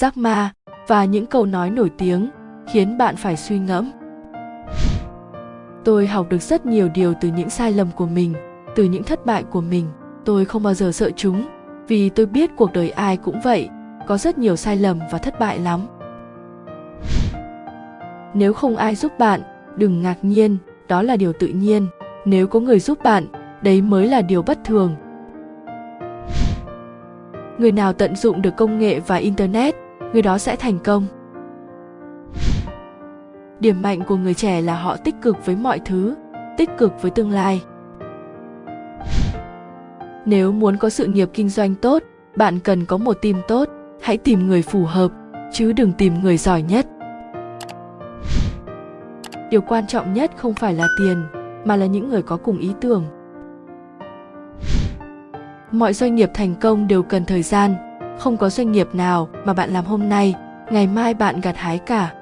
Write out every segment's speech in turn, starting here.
giác Ma và những câu nói nổi tiếng khiến bạn phải suy ngẫm. Tôi học được rất nhiều điều từ những sai lầm của mình, từ những thất bại của mình. Tôi không bao giờ sợ chúng, vì tôi biết cuộc đời ai cũng vậy, có rất nhiều sai lầm và thất bại lắm. Nếu không ai giúp bạn, đừng ngạc nhiên, đó là điều tự nhiên. Nếu có người giúp bạn, đấy mới là điều bất thường. Người nào tận dụng được công nghệ và internet, người đó sẽ thành công. Điểm mạnh của người trẻ là họ tích cực với mọi thứ, tích cực với tương lai. Nếu muốn có sự nghiệp kinh doanh tốt, bạn cần có một team tốt, hãy tìm người phù hợp, chứ đừng tìm người giỏi nhất. Điều quan trọng nhất không phải là tiền, mà là những người có cùng ý tưởng. Mọi doanh nghiệp thành công đều cần thời gian không có doanh nghiệp nào mà bạn làm hôm nay, ngày mai bạn gặt hái cả.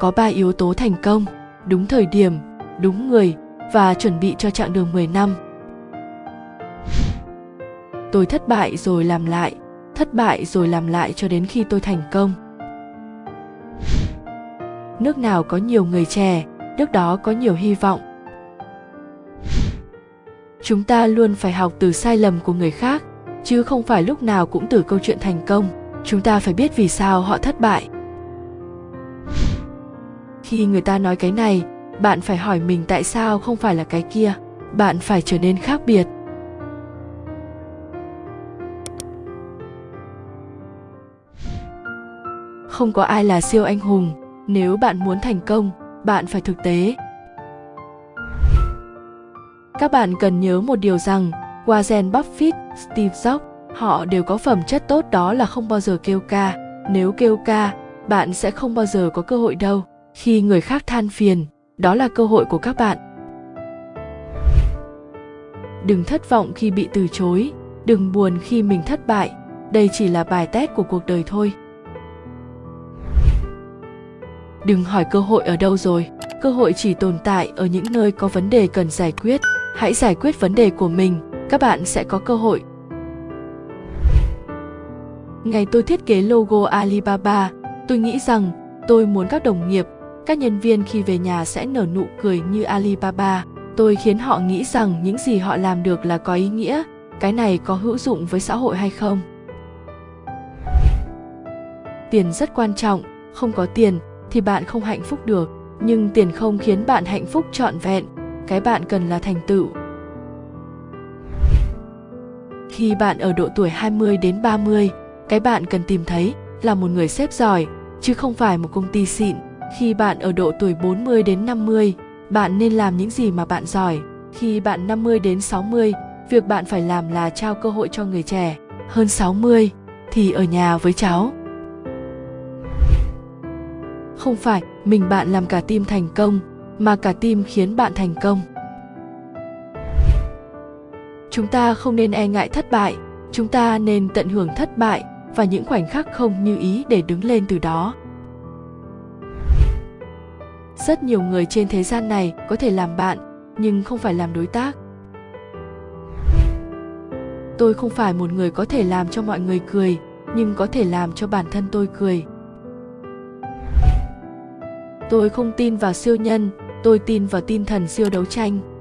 Có ba yếu tố thành công, đúng thời điểm, đúng người và chuẩn bị cho chặng đường 10 năm. Tôi thất bại rồi làm lại, thất bại rồi làm lại cho đến khi tôi thành công. Nước nào có nhiều người trẻ nước đó có nhiều hy vọng. Chúng ta luôn phải học từ sai lầm của người khác chứ không phải lúc nào cũng từ câu chuyện thành công. Chúng ta phải biết vì sao họ thất bại. Khi người ta nói cái này, bạn phải hỏi mình tại sao không phải là cái kia. Bạn phải trở nên khác biệt. Không có ai là siêu anh hùng. Nếu bạn muốn thành công, bạn phải thực tế. Các bạn cần nhớ một điều rằng warren buffett, steve jobs, họ đều có phẩm chất tốt đó là không bao giờ kêu ca. Nếu kêu ca, bạn sẽ không bao giờ có cơ hội đâu. Khi người khác than phiền, đó là cơ hội của các bạn. Đừng thất vọng khi bị từ chối. Đừng buồn khi mình thất bại. Đây chỉ là bài test của cuộc đời thôi. Đừng hỏi cơ hội ở đâu rồi. Cơ hội chỉ tồn tại ở những nơi có vấn đề cần giải quyết. Hãy giải quyết vấn đề của mình các bạn sẽ có cơ hội. Ngày tôi thiết kế logo alibaba, tôi nghĩ rằng tôi muốn các đồng nghiệp, các nhân viên khi về nhà sẽ nở nụ cười như alibaba. Tôi khiến họ nghĩ rằng những gì họ làm được là có ý nghĩa. Cái này có hữu dụng với xã hội hay không? Tiền rất quan trọng. Không có tiền thì bạn không hạnh phúc được. Nhưng tiền không khiến bạn hạnh phúc trọn vẹn. Cái bạn cần là thành tựu khi bạn ở độ tuổi 20 đến 30, cái bạn cần tìm thấy là một người sếp giỏi, chứ không phải một công ty xịn. Khi bạn ở độ tuổi 40 đến 50, bạn nên làm những gì mà bạn giỏi. Khi bạn 50 đến 60, việc bạn phải làm là trao cơ hội cho người trẻ. Hơn 60 thì ở nhà với cháu. Không phải mình bạn làm cả team thành công, mà cả team khiến bạn thành công. Chúng ta không nên e ngại thất bại, chúng ta nên tận hưởng thất bại và những khoảnh khắc không như ý để đứng lên từ đó. Rất nhiều người trên thế gian này có thể làm bạn nhưng không phải làm đối tác. Tôi không phải một người có thể làm cho mọi người cười nhưng có thể làm cho bản thân tôi cười. Tôi không tin vào siêu nhân tôi tin vào tinh thần siêu đấu tranh.